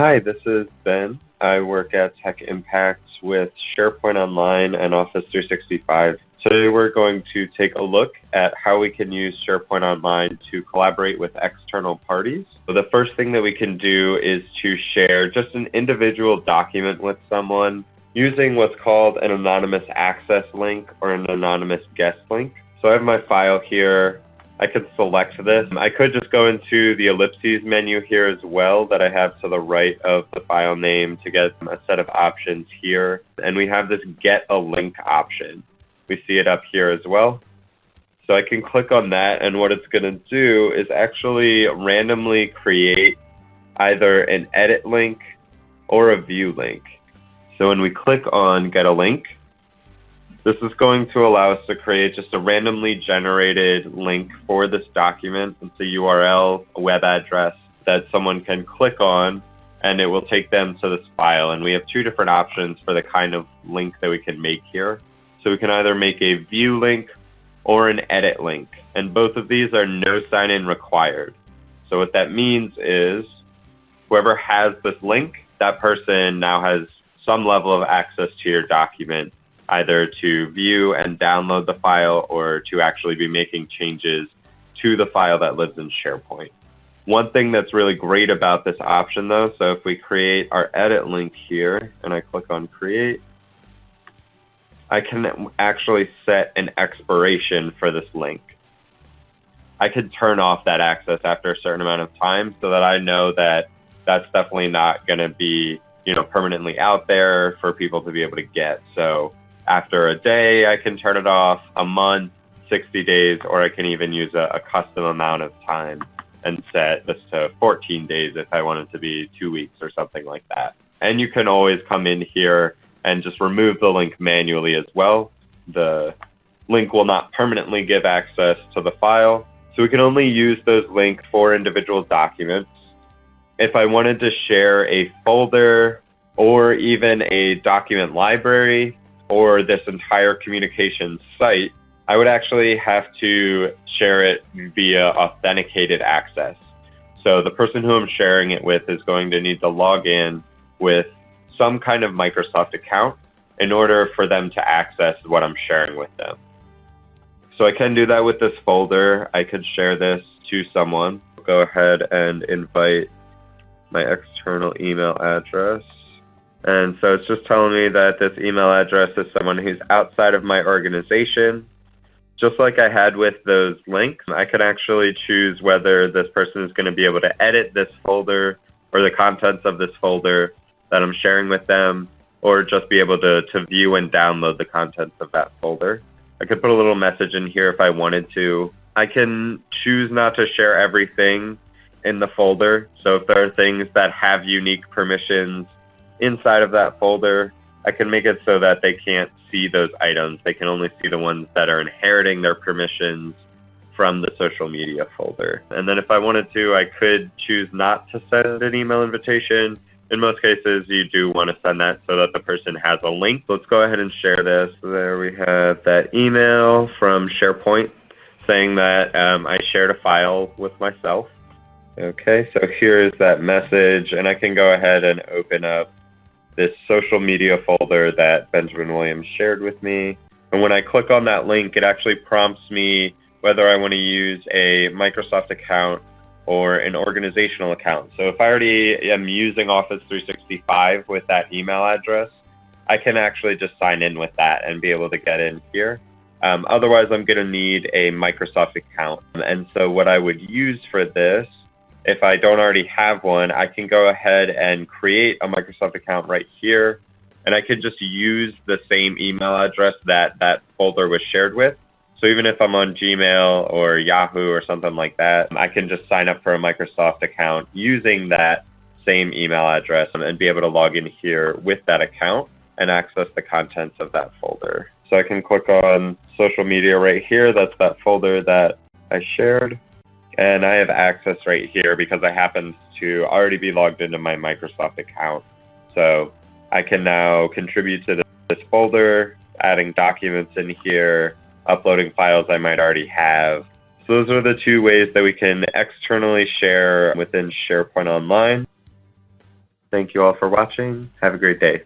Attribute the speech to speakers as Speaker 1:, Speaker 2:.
Speaker 1: Hi, this is Ben. I work at Tech Impact with SharePoint Online and Office 365. Today we're going to take a look at how we can use SharePoint Online to collaborate with external parties. So the first thing that we can do is to share just an individual document with someone using what's called an anonymous access link or an anonymous guest link. So I have my file here. I could select this. I could just go into the ellipses menu here as well that I have to the right of the file name to get a set of options here. And we have this get a link option. We see it up here as well. So I can click on that and what it's going to do is actually randomly create either an edit link or a view link. So when we click on get a link, this is going to allow us to create just a randomly generated link for this document. It's a URL, a web address that someone can click on and it will take them to this file. And we have two different options for the kind of link that we can make here. So we can either make a view link or an edit link. And both of these are no sign-in required. So what that means is whoever has this link, that person now has some level of access to your document either to view and download the file or to actually be making changes to the file that lives in SharePoint. One thing that's really great about this option though, so if we create our edit link here and I click on create, I can actually set an expiration for this link. I could turn off that access after a certain amount of time so that I know that that's definitely not going to be, you know, permanently out there for people to be able to get. So after a day, I can turn it off, a month, 60 days, or I can even use a, a custom amount of time and set this to 14 days if I want it to be two weeks or something like that. And you can always come in here and just remove the link manually as well. The link will not permanently give access to the file. So we can only use those links for individual documents. If I wanted to share a folder or even a document library, or this entire communications site, I would actually have to share it via authenticated access. So the person who I'm sharing it with is going to need to log in with some kind of Microsoft account in order for them to access what I'm sharing with them. So I can do that with this folder. I could share this to someone. Go ahead and invite my external email address. And so it's just telling me that this email address is someone who's outside of my organization. Just like I had with those links, I can actually choose whether this person is going to be able to edit this folder or the contents of this folder that I'm sharing with them, or just be able to, to view and download the contents of that folder. I could put a little message in here if I wanted to. I can choose not to share everything in the folder. So if there are things that have unique permissions inside of that folder, I can make it so that they can't see those items. They can only see the ones that are inheriting their permissions from the social media folder. And then if I wanted to, I could choose not to send an email invitation. In most cases, you do want to send that so that the person has a link. Let's go ahead and share this. There we have that email from SharePoint saying that um, I shared a file with myself. Okay, so here is that message, and I can go ahead and open up this social media folder that Benjamin Williams shared with me. And when I click on that link, it actually prompts me whether I want to use a Microsoft account or an organizational account. So if I already am using Office 365 with that email address, I can actually just sign in with that and be able to get in here. Um, otherwise, I'm going to need a Microsoft account. And so what I would use for this if I don't already have one, I can go ahead and create a Microsoft account right here. And I could just use the same email address that that folder was shared with. So even if I'm on Gmail or Yahoo or something like that, I can just sign up for a Microsoft account using that same email address and be able to log in here with that account and access the contents of that folder. So I can click on social media right here. That's that folder that I shared. And I have access right here because I happen to already be logged into my Microsoft account. So I can now contribute to this folder, adding documents in here, uploading files I might already have. So those are the two ways that we can externally share within SharePoint Online. Thank you all for watching. Have a great day.